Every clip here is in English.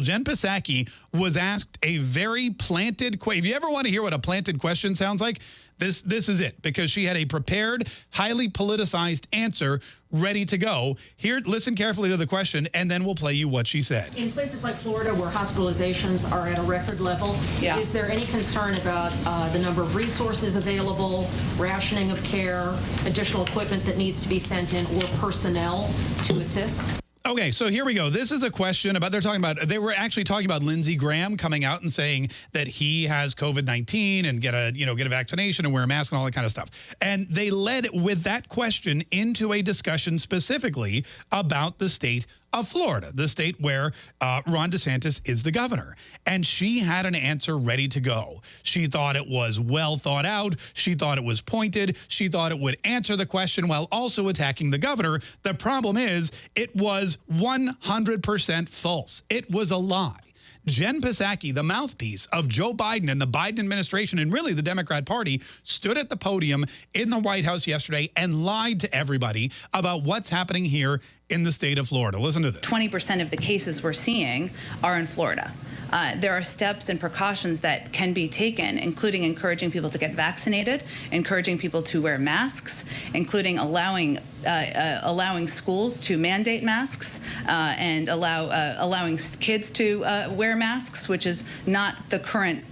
Jen Psaki was asked a very planted question. If you ever want to hear what a planted question sounds like, this this is it because she had a prepared, highly politicized answer ready to go. Here, listen carefully to the question, and then we'll play you what she said. In places like Florida, where hospitalizations are at a record level, yeah. is there any concern about uh, the number of resources available, rationing of care, additional equipment that needs to be sent in, or personnel to assist? Okay, so here we go. This is a question about, they're talking about, they were actually talking about Lindsey Graham coming out and saying that he has COVID-19 and get a, you know, get a vaccination and wear a mask and all that kind of stuff. And they led with that question into a discussion specifically about the state of Florida, the state where uh, Ron DeSantis is the governor. And she had an answer ready to go. She thought it was well thought out. She thought it was pointed. She thought it would answer the question while also attacking the governor. The problem is it was 100% false. It was a lie. Jen Psaki, the mouthpiece of Joe Biden and the Biden administration and really the Democrat Party, stood at the podium in the White House yesterday and lied to everybody about what's happening here in the state of Florida. Listen to this. 20% of the cases we're seeing are in Florida. Uh, there are steps and precautions that can be taken, including encouraging people to get vaccinated, encouraging people to wear masks, including allowing uh, uh, allowing schools to mandate masks uh, and allow uh, allowing kids to uh, wear masks, which is not the current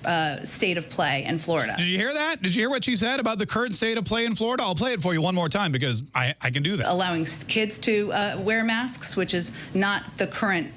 state of play in Florida. Did you hear that? Did you hear what she said about the current state of play in Florida? I'll play it for you one more time because I, I can do that. Allowing kids to wear masks, which is not the current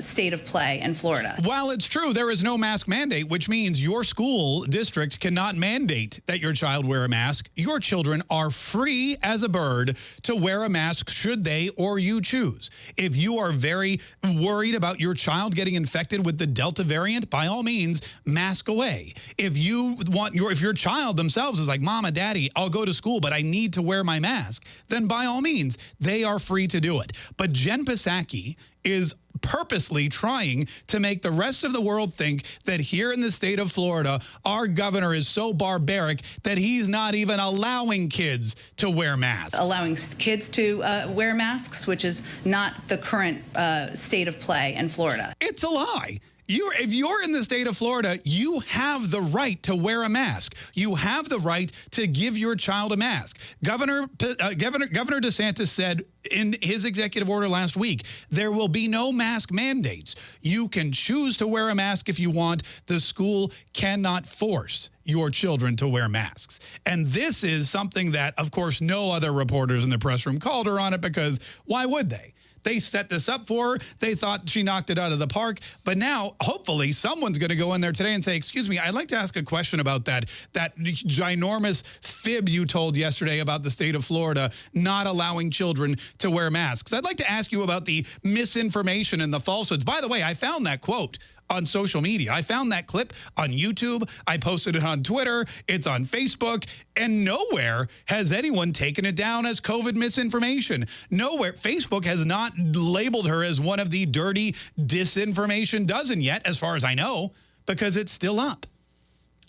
state of play in Florida. While it's true, there is no mask mandate, which means your school district cannot mandate that your child wear a mask. Your children are free as a bird to to wear a mask should they or you choose. If you are very worried about your child getting infected with the Delta variant, by all means, mask away. If you want your, if your child themselves is like, Mama, Daddy, I'll go to school, but I need to wear my mask, then by all means, they are free to do it. But Jen Psaki is purposely trying to make the rest of the world think that here in the state of Florida, our governor is so barbaric that he's not even allowing kids to wear masks. Allowing kids to uh, wear masks, which is not the current uh, state of play in Florida. It's a lie. You're, if you're in the state of Florida, you have the right to wear a mask. You have the right to give your child a mask. Governor, uh, Governor, Governor DeSantis said in his executive order last week, there will be no mask mandates. You can choose to wear a mask if you want. The school cannot force your children to wear masks. And this is something that, of course, no other reporters in the press room called her on it because why would they? They set this up for her. They thought she knocked it out of the park. But now, hopefully, someone's going to go in there today and say, excuse me, I'd like to ask a question about that, that ginormous fib you told yesterday about the state of Florida not allowing children to wear masks. I'd like to ask you about the misinformation and the falsehoods. By the way, I found that quote on social media. I found that clip on YouTube. I posted it on Twitter. It's on Facebook. And nowhere has anyone taken it down as COVID misinformation. Nowhere. Facebook has not labeled her as one of the dirty disinformation dozen yet, as far as I know, because it's still up.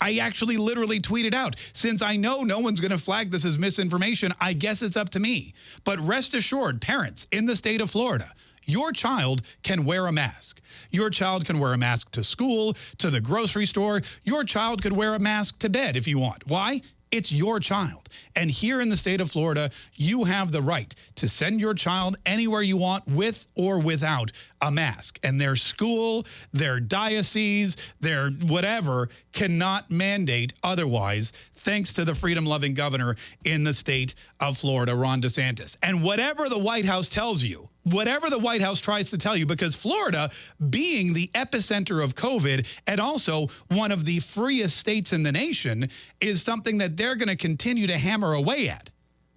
I actually literally tweeted out, since I know no one's going to flag this as misinformation, I guess it's up to me. But rest assured, parents in the state of Florida, your child can wear a mask. Your child can wear a mask to school, to the grocery store. Your child could wear a mask to bed if you want. Why? It's your child. And here in the state of Florida, you have the right to send your child anywhere you want with or without a mask. And their school, their diocese, their whatever cannot mandate otherwise thanks to the freedom-loving governor in the state of Florida, Ron DeSantis. And whatever the White House tells you, whatever the White House tries to tell you, because Florida, being the epicenter of COVID and also one of the freest states in the nation, is something that they're going to continue to hammer away at.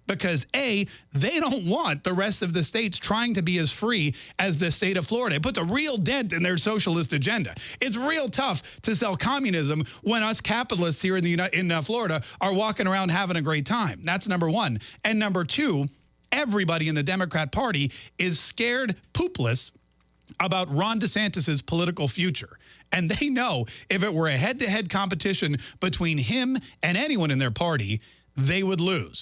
Because A, they don't want the rest of the states trying to be as free as the state of Florida. It puts a real dent in their socialist agenda. It's real tough to sell communism when us capitalists here in, the, in uh, Florida are walking around having a great time. That's number one. And number two, everybody in the Democrat Party is scared poopless about Ron DeSantis's political future. And they know if it were a head-to-head -head competition between him and anyone in their party, they would lose.